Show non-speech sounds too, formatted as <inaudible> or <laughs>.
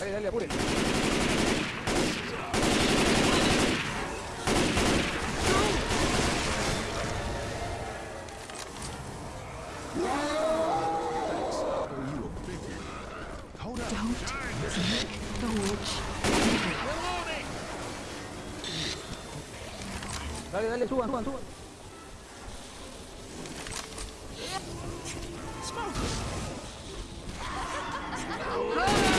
dale, dale, apure. Dale, dale, suban, suban, suban. Smoke! <laughs>